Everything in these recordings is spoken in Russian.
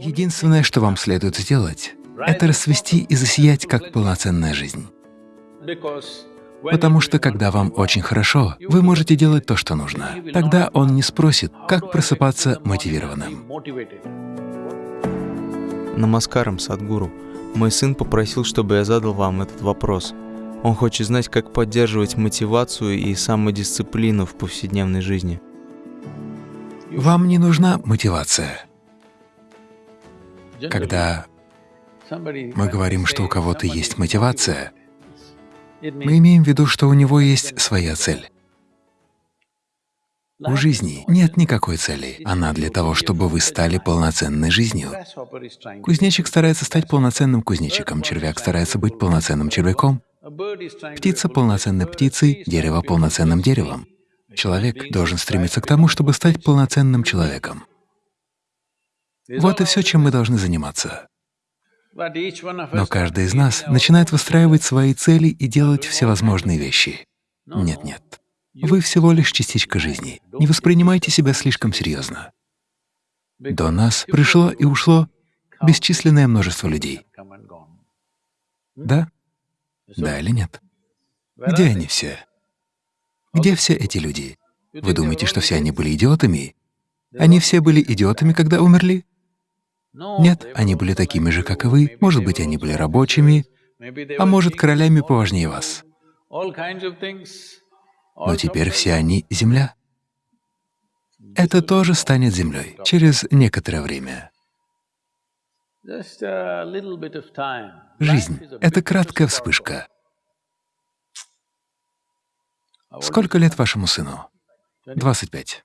Единственное, что вам следует сделать, это расцвести и засиять как полноценная жизнь. Потому что когда вам очень хорошо, вы можете делать то, что нужно. Тогда он не спросит, как просыпаться мотивированным. Намаскарам, Садгуру. Мой сын попросил, чтобы я задал вам этот вопрос. Он хочет знать, как поддерживать мотивацию и самодисциплину в повседневной жизни. Вам не нужна мотивация. Когда мы говорим, что у кого-то есть мотивация, мы имеем в виду, что у него есть своя цель. У жизни нет никакой цели. Она для того, чтобы вы стали полноценной жизнью. Кузнечик старается стать полноценным кузнечиком, червяк старается быть полноценным червяком, птица — полноценной птицей, дерево — полноценным деревом. Человек должен стремиться к тому, чтобы стать полноценным человеком. Вот и все, чем мы должны заниматься. Но каждый из нас начинает выстраивать свои цели и делать всевозможные вещи. Нет-нет. Вы всего лишь частичка жизни. Не воспринимайте себя слишком серьезно. До нас пришло и ушло бесчисленное множество людей. Да? Да или нет? Где они все? Где все эти люди? Вы думаете, что все они были идиотами? Они все были идиотами, когда умерли? Нет, они были такими же, как и вы. Может быть, они были рабочими, а может, королями поважнее вас. Но теперь все они — земля. Это тоже станет землей через некоторое время. Жизнь — это краткая вспышка. Сколько лет вашему сыну? 25.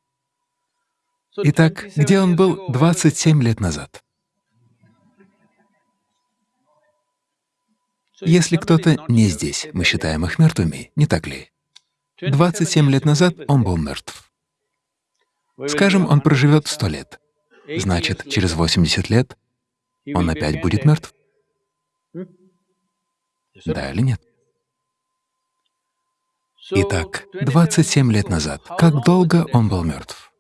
Итак, где он был 27 лет назад? Если кто-то не здесь, мы считаем их мертвыми, не так ли? 27 лет назад он был мертв. Скажем, он проживет 100 лет. Значит, через 80 лет он опять будет мертв? Да или нет? Итак, 27 лет назад, как долго он был мертв?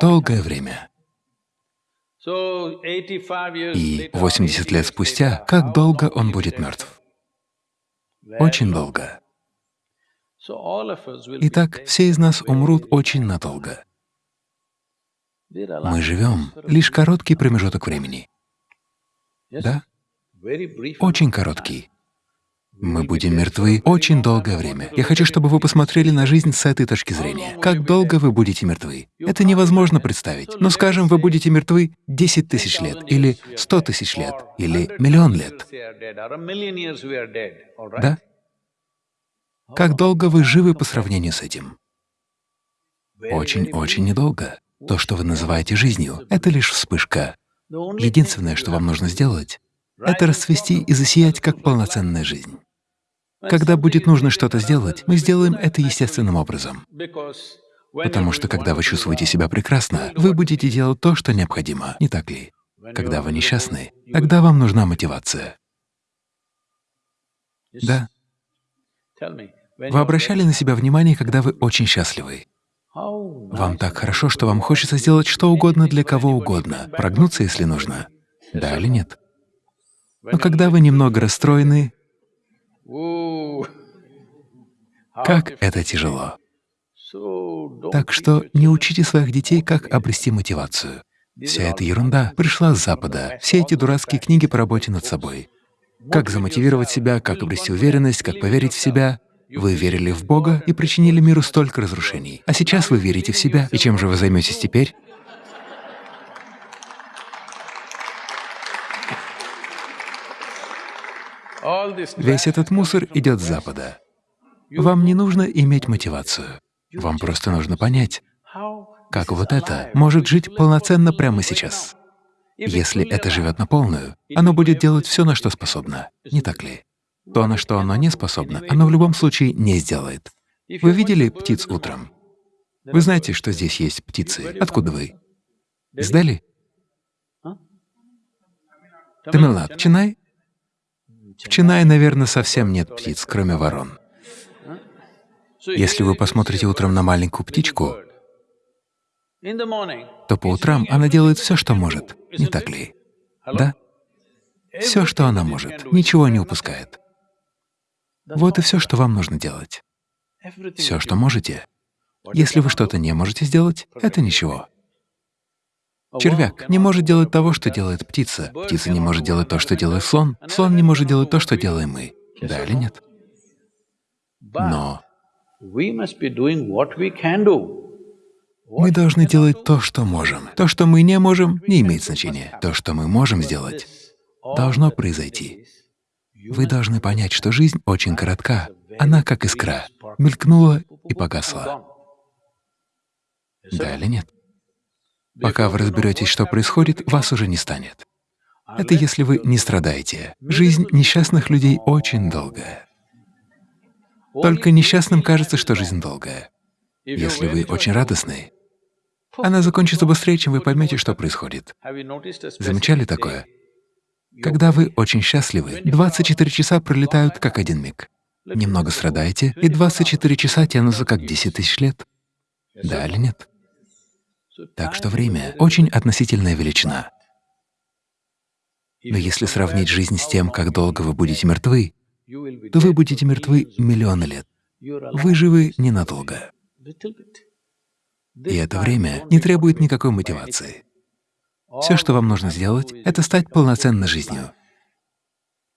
Долгое время. И 80 лет спустя, как долго он будет мертв? Очень долго. Итак, все из нас умрут очень надолго. Мы живем лишь короткий промежуток времени. Да? Очень короткий. Мы будем мертвы очень долгое время. Я хочу, чтобы вы посмотрели на жизнь с этой точки зрения. Как долго вы будете мертвы? Это невозможно представить. Но, скажем, вы будете мертвы 10 тысяч лет, или 100 тысяч лет, или миллион лет. Да? Как долго вы живы по сравнению с этим? Очень-очень недолго. То, что вы называете жизнью, — это лишь вспышка. Единственное, что вам нужно сделать, — это расцвести и засиять как полноценная жизнь. Когда будет нужно что-то сделать, мы сделаем это естественным образом. Потому что когда вы чувствуете себя прекрасно, вы будете делать то, что необходимо, не так ли? Когда вы несчастны, тогда вам нужна мотивация. Да. Вы обращали на себя внимание, когда вы очень счастливы. Вам так хорошо, что вам хочется сделать что угодно для кого угодно, прогнуться, если нужно. Да или нет? Но когда вы немного расстроены, как это тяжело. Так что не учите своих детей, как обрести мотивацию. Вся эта ерунда пришла с Запада, все эти дурацкие книги по работе над собой. Как замотивировать себя, как обрести уверенность, как поверить в себя. Вы верили в Бога и причинили миру столько разрушений. А сейчас вы верите в себя, и чем же вы займетесь теперь? Весь этот мусор идет с Запада. Вам не нужно иметь мотивацию. Вам просто нужно понять, как вот это может жить полноценно прямо сейчас. Если это живет на полную, оно будет делать все, на что способно, не так ли? То, на что оно не способно, оно в любом случае не сделает. Вы видели птиц утром? Вы знаете, что здесь есть птицы. Откуда вы? Из Дели? Тамилнад, Чинай? В Чинае, наверное, совсем нет птиц, кроме ворон. Если вы посмотрите утром на маленькую птичку, то по утрам она делает все, что может, не так ли? Да? Все, что она может, ничего не упускает. Вот и все, что вам нужно делать. Все, что можете. Если вы что-то не можете сделать, это ничего. Червяк не может делать того, что делает птица. Птица не может делать то, что делает слон. Слон не может делать то, что делаем мы. Да или нет? Но мы должны делать то, что можем. То, что мы не можем, не имеет значения. То, что мы можем сделать, должно произойти. Вы должны понять, что жизнь очень коротка. Она как искра, мелькнула и погасла. Да или нет? Пока вы разберетесь, что происходит, вас уже не станет. Это если вы не страдаете. Жизнь несчастных людей очень долгая. Только несчастным кажется, что жизнь долгая. Если вы очень радостны, она закончится быстрее, чем вы поймете, что происходит. Замечали такое? Когда вы очень счастливы, 24 часа пролетают как один миг. Немного страдаете, и 24 часа тянутся как 10 тысяч лет. Да или нет? Так что время — очень относительная величина. Но если сравнить жизнь с тем, как долго вы будете мертвы, то вы будете мертвы миллионы лет. Вы живы ненадолго. И это время не требует никакой мотивации. Все, что вам нужно сделать, — это стать полноценной жизнью.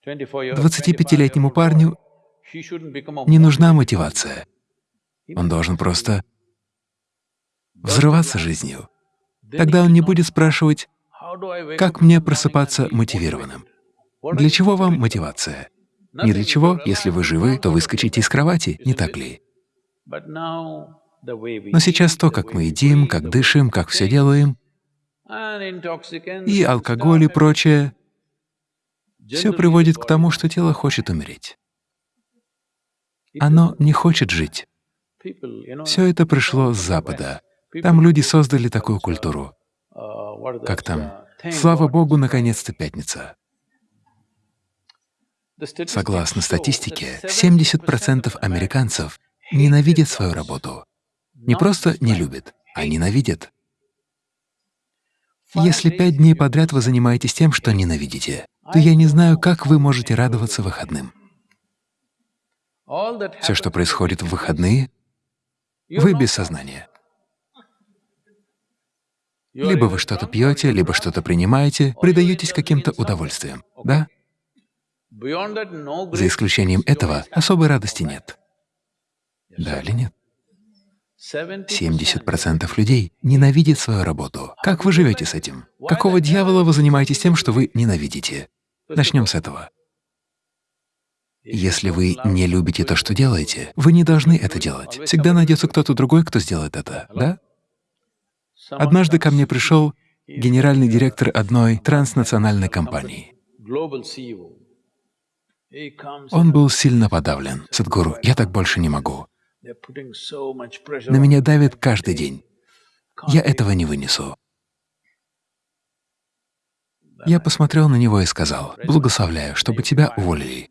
25-летнему парню не нужна мотивация. Он должен просто взрываться жизнью. Тогда он не будет спрашивать, как мне просыпаться мотивированным. Для чего вам мотивация? Не для чего, если вы живы, то выскочите из кровати, не так ли? Но сейчас то, как мы едим, как дышим, как все делаем, и алкоголь и прочее, все приводит к тому, что тело хочет умереть. Оно не хочет жить. Все это пришло с Запада. Там люди создали такую культуру. Как там? Слава Богу, наконец-то пятница. Согласно статистике, 70% американцев ненавидят свою работу. Не просто не любят, а ненавидят. Если пять дней подряд вы занимаетесь тем, что ненавидите, то я не знаю, как вы можете радоваться выходным. Все, что происходит в выходные, вы без сознания. Либо вы что-то пьете, либо что-то принимаете, предаетесь каким-то удовольствиям, да? За исключением этого особой радости нет. Да или нет? 70% людей ненавидят свою работу. Как вы живете с этим? Какого дьявола вы занимаетесь тем, что вы ненавидите? Начнем с этого. Если вы не любите то, что делаете, вы не должны это делать. Всегда найдется кто-то другой, кто сделает это, да? Однажды ко мне пришел генеральный директор одной транснациональной компании. Он был сильно подавлен. Садхгуру, я так больше не могу. На меня давит каждый день. Я этого не вынесу. Я посмотрел на него и сказал, «Благословляю, чтобы тебя уволили».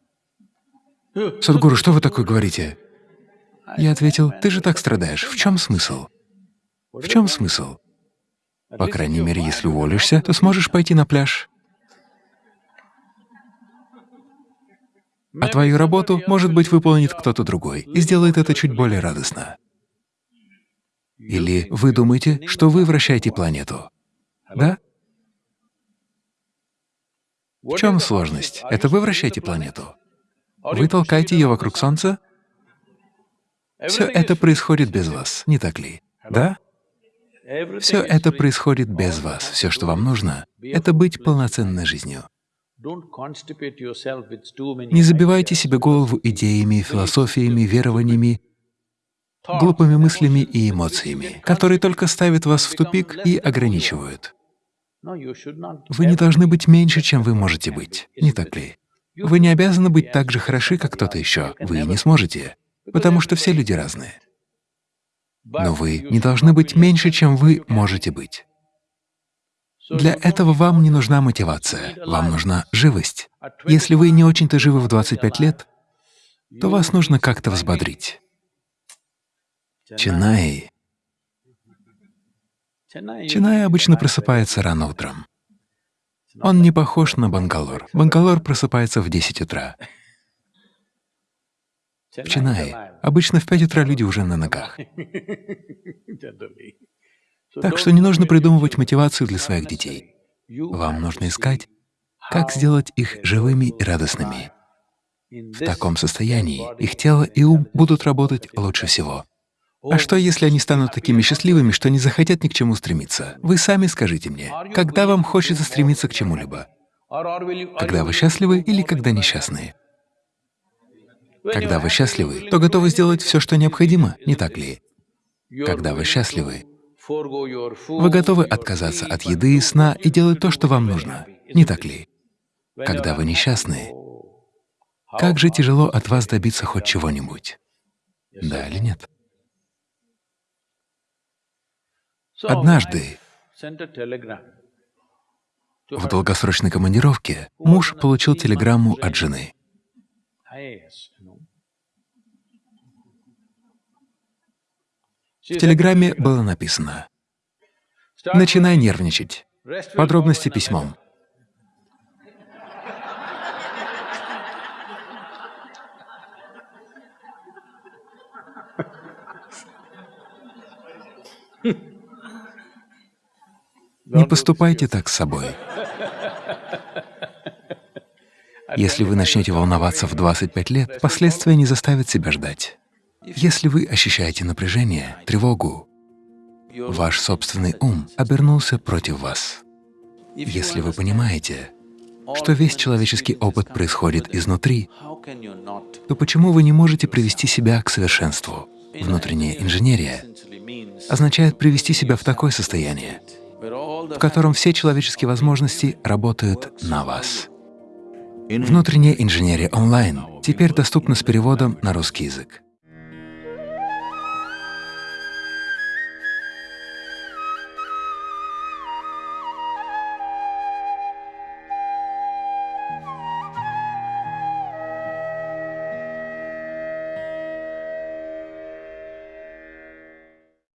«Садхгуру, что вы такое говорите?» Я ответил, «Ты же так страдаешь. В чем смысл?» В чем смысл? По крайней мере, если уволишься, то сможешь пойти на пляж. А твою работу, может быть, выполнит кто-то другой и сделает это чуть более радостно. Или вы думаете, что вы вращаете планету? Да? В чем сложность? Это вы вращаете планету. Вы толкаете ее вокруг Солнца? Все это происходит без вас, не так ли? Да? Все это происходит без вас. Все, что вам нужно, — это быть полноценной жизнью. Не забивайте себе голову идеями, философиями, верованиями, глупыми мыслями и эмоциями, которые только ставят вас в тупик и ограничивают. Вы не должны быть меньше, чем вы можете быть, не так ли? Вы не обязаны быть так же хороши, как кто-то еще. Вы не сможете, потому что все люди разные. Но вы не должны быть меньше, чем вы можете быть. Для этого вам не нужна мотивация, вам нужна живость. Если вы не очень-то живы в 25 лет, то вас нужно как-то взбодрить. Чинай. Чинай обычно просыпается рано утром. Он не похож на Бангалор. Бангалор просыпается в 10 утра. В Чинае обычно в 5 утра люди уже на ногах. Так что не нужно придумывать мотивацию для своих детей. Вам нужно искать, как сделать их живыми и радостными. В таком состоянии их тело и ум будут работать лучше всего. А что, если они станут такими счастливыми, что не захотят ни к чему стремиться? Вы сами скажите мне, когда вам хочется стремиться к чему-либо? Когда вы счастливы или когда несчастны? Когда вы счастливы, то готовы сделать все, что необходимо, не так ли? Когда вы счастливы, вы готовы отказаться от еды и сна и делать то, что вам нужно, не так ли? Когда вы несчастны, как же тяжело от вас добиться хоть чего-нибудь. Да или нет? Однажды в долгосрочной командировке муж получил телеграмму от жены. В телеграмме было написано «Начинай нервничать. Подробности письмом». Не поступайте так с собой. Если вы начнете волноваться в 25 лет, последствия не заставят себя ждать. Если вы ощущаете напряжение, тревогу, ваш собственный ум обернулся против вас. Если вы понимаете, что весь человеческий опыт происходит изнутри, то почему вы не можете привести себя к совершенству? Внутренняя инженерия означает привести себя в такое состояние, в котором все человеческие возможности работают на вас. Внутренняя инженерия онлайн теперь доступна с переводом на русский язык.